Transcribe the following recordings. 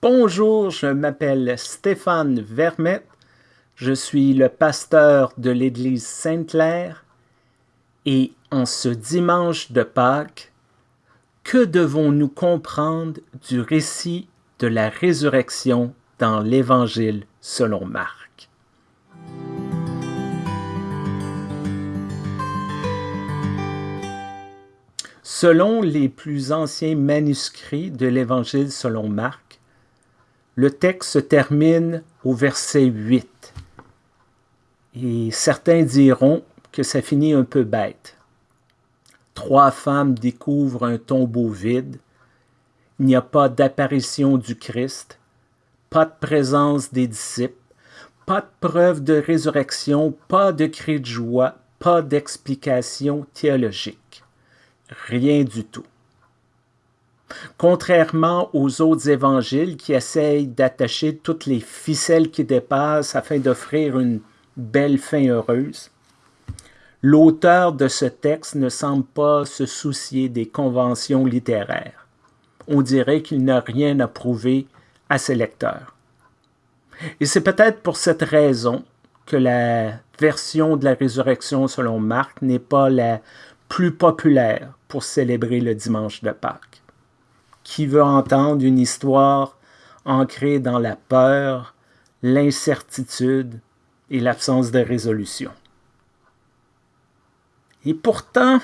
Bonjour, je m'appelle Stéphane Vermette. Je suis le pasteur de l'Église Sainte-Claire. Et en ce dimanche de Pâques, que devons-nous comprendre du récit de la résurrection dans l'Évangile selon Marc? Selon les plus anciens manuscrits de l'Évangile selon Marc, le texte se termine au verset 8. Et certains diront que ça finit un peu bête. Trois femmes découvrent un tombeau vide. Il n'y a pas d'apparition du Christ, pas de présence des disciples, pas de preuve de résurrection, pas de cri de joie, pas d'explication théologique. Rien du tout. Contrairement aux autres évangiles qui essayent d'attacher toutes les ficelles qui dépassent afin d'offrir une belle fin heureuse, l'auteur de ce texte ne semble pas se soucier des conventions littéraires. On dirait qu'il n'a rien à prouver à ses lecteurs. Et c'est peut-être pour cette raison que la version de la résurrection selon Marc n'est pas la plus populaire pour célébrer le dimanche de Pâques qui veut entendre une histoire ancrée dans la peur, l'incertitude et l'absence de résolution. Et pourtant,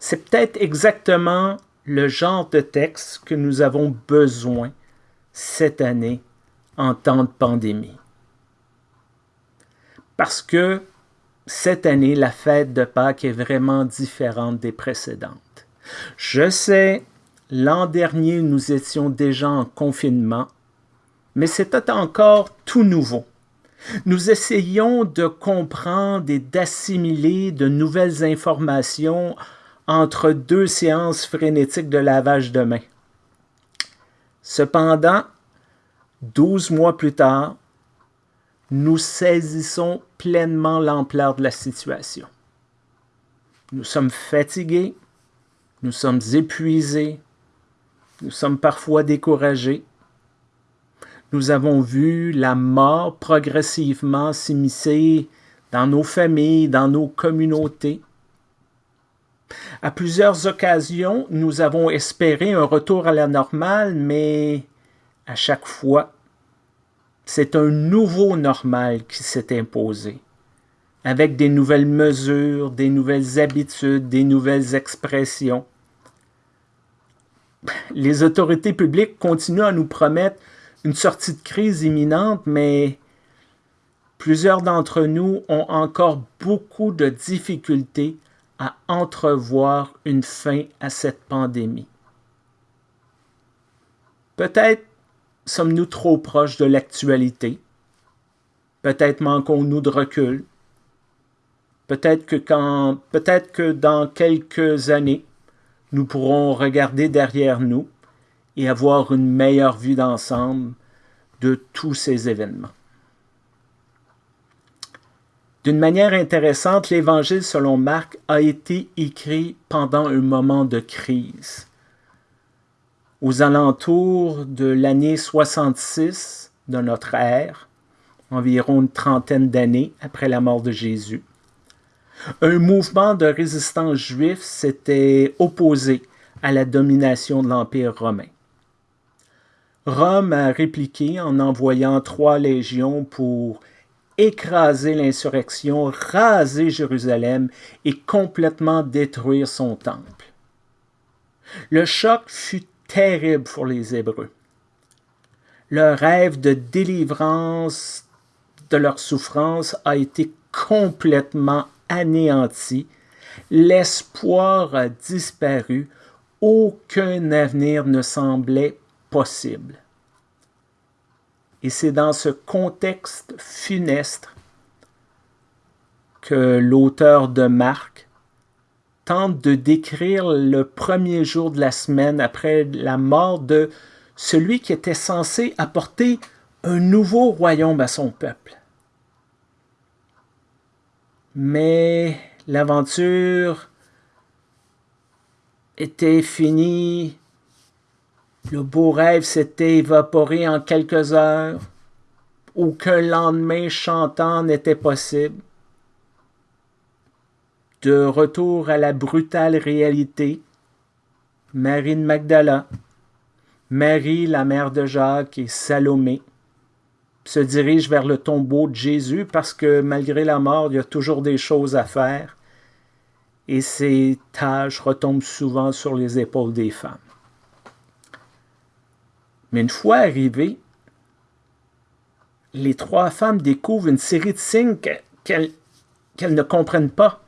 c'est peut-être exactement le genre de texte que nous avons besoin cette année en temps de pandémie. Parce que cette année, la fête de Pâques est vraiment différente des précédentes. Je sais, L'an dernier, nous étions déjà en confinement, mais c'était encore tout nouveau. Nous essayons de comprendre et d'assimiler de nouvelles informations entre deux séances frénétiques de lavage de mains. Cependant, douze mois plus tard, nous saisissons pleinement l'ampleur de la situation. Nous sommes fatigués, nous sommes épuisés, nous sommes parfois découragés. Nous avons vu la mort progressivement s'immiscer dans nos familles, dans nos communautés. À plusieurs occasions, nous avons espéré un retour à la normale, mais à chaque fois, c'est un nouveau normal qui s'est imposé, avec des nouvelles mesures, des nouvelles habitudes, des nouvelles expressions les autorités publiques continuent à nous promettre une sortie de crise imminente, mais plusieurs d'entre nous ont encore beaucoup de difficultés à entrevoir une fin à cette pandémie. Peut-être sommes-nous trop proches de l'actualité. Peut-être manquons-nous de recul. Peut-être que, peut-être que dans quelques années, nous pourrons regarder derrière nous et avoir une meilleure vue d'ensemble de tous ces événements. D'une manière intéressante, l'Évangile selon Marc a été écrit pendant un moment de crise. Aux alentours de l'année 66 de notre ère, environ une trentaine d'années après la mort de Jésus, un mouvement de résistance juif s'était opposé à la domination de l'Empire romain. Rome a répliqué en envoyant trois légions pour écraser l'insurrection, raser Jérusalem et complètement détruire son temple. Le choc fut terrible pour les Hébreux. Leur rêve de délivrance de leur souffrance a été complètement anéanti, l'espoir a disparu, aucun avenir ne semblait possible. Et c'est dans ce contexte funeste que l'auteur de Marc tente de décrire le premier jour de la semaine après la mort de celui qui était censé apporter un nouveau royaume à son peuple. Mais l'aventure était finie le beau rêve s'était évaporé en quelques heures, aucun lendemain chantant n'était possible. De retour à la brutale réalité, Marie de Magdala, Marie, la mère de Jacques et Salomé se dirigent vers le tombeau de Jésus parce que malgré la mort, il y a toujours des choses à faire et ces tâches retombent souvent sur les épaules des femmes. Mais une fois arrivées, les trois femmes découvrent une série de signes qu'elles ne comprennent pas.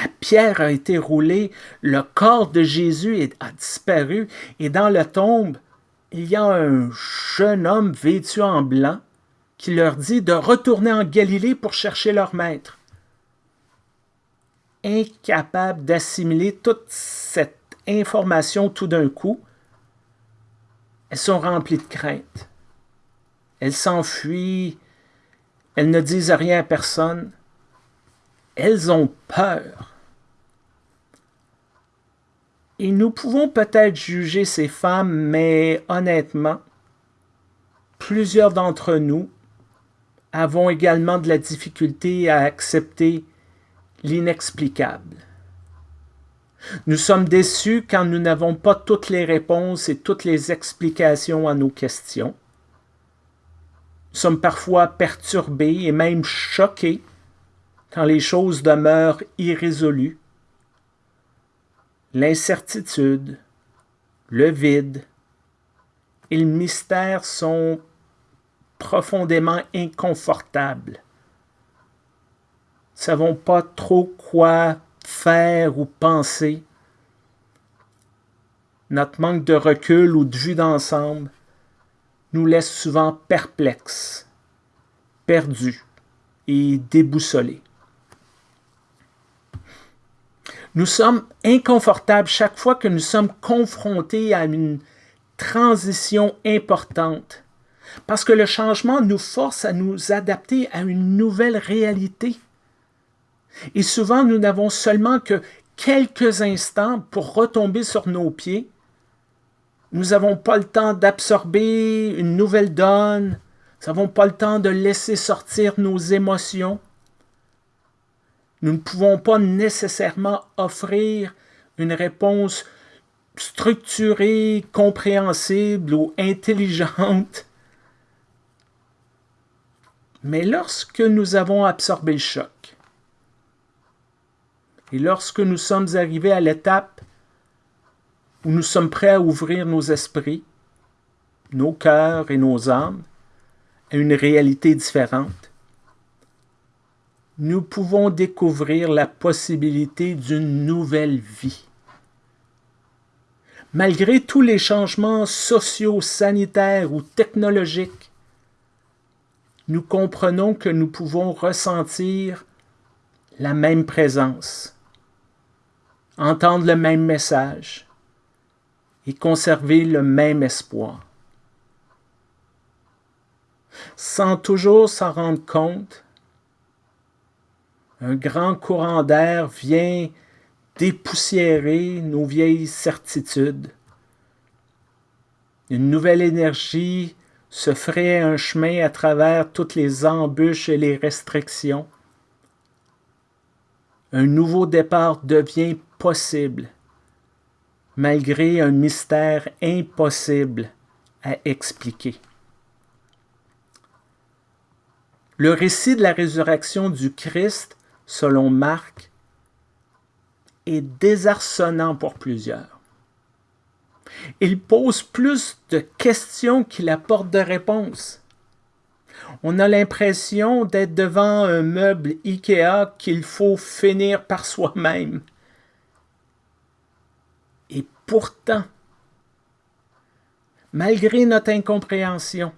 La pierre a été roulée, le corps de Jésus a disparu, et dans la tombe, il y a un jeune homme vêtu en blanc qui leur dit de retourner en Galilée pour chercher leur maître. Incapable d'assimiler toute cette information tout d'un coup, elles sont remplies de crainte. Elles s'enfuient, elles ne disent rien à personne. Elles ont peur. Et nous pouvons peut-être juger ces femmes, mais honnêtement, plusieurs d'entre nous avons également de la difficulté à accepter l'inexplicable. Nous sommes déçus quand nous n'avons pas toutes les réponses et toutes les explications à nos questions. Nous sommes parfois perturbés et même choqués quand les choses demeurent irrésolues. L'incertitude, le vide et le mystère sont profondément inconfortables. Nous ne savons pas trop quoi faire ou penser. Notre manque de recul ou de vue d'ensemble nous laisse souvent perplexes, perdus et déboussolés. Nous sommes inconfortables chaque fois que nous sommes confrontés à une transition importante, parce que le changement nous force à nous adapter à une nouvelle réalité. Et souvent, nous n'avons seulement que quelques instants pour retomber sur nos pieds. Nous n'avons pas le temps d'absorber une nouvelle donne. Nous n'avons pas le temps de laisser sortir nos émotions. Nous ne pouvons pas nécessairement offrir une réponse structurée, compréhensible ou intelligente. Mais lorsque nous avons absorbé le choc, et lorsque nous sommes arrivés à l'étape où nous sommes prêts à ouvrir nos esprits, nos cœurs et nos âmes à une réalité différente, nous pouvons découvrir la possibilité d'une nouvelle vie. Malgré tous les changements sociaux, sanitaires ou technologiques, nous comprenons que nous pouvons ressentir la même présence, entendre le même message et conserver le même espoir. Sans toujours s'en rendre compte, un grand courant d'air vient dépoussiérer nos vieilles certitudes. Une nouvelle énergie se ferait un chemin à travers toutes les embûches et les restrictions un nouveau départ devient possible, malgré un mystère impossible à expliquer. Le récit de la résurrection du Christ, selon Marc, est désarçonnant pour plusieurs. Il pose plus de questions qu'il apporte de réponses. On a l'impression d'être devant un meuble Ikea qu'il faut finir par soi-même. Et pourtant, malgré notre incompréhension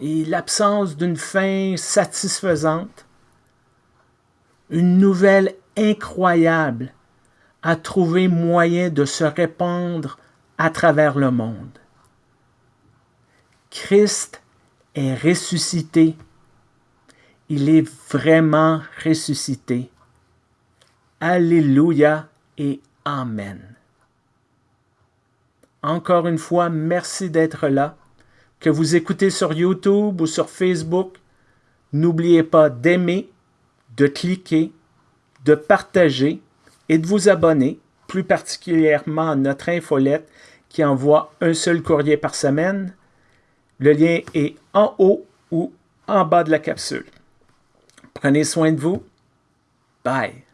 et l'absence d'une fin satisfaisante, une nouvelle incroyable a trouvé moyen de se répandre à travers le monde. Christ est ressuscité. Il est vraiment ressuscité. Alléluia et Amen. encore une fois, merci d'être là. Que vous écoutez sur YouTube ou sur Facebook, n'oubliez pas d'aimer, de cliquer, de partager et de vous abonner, plus particulièrement à notre infolette qui envoie un seul courrier par semaine. Le lien est en haut ou en bas de la capsule. Prenez soin de vous. Bye.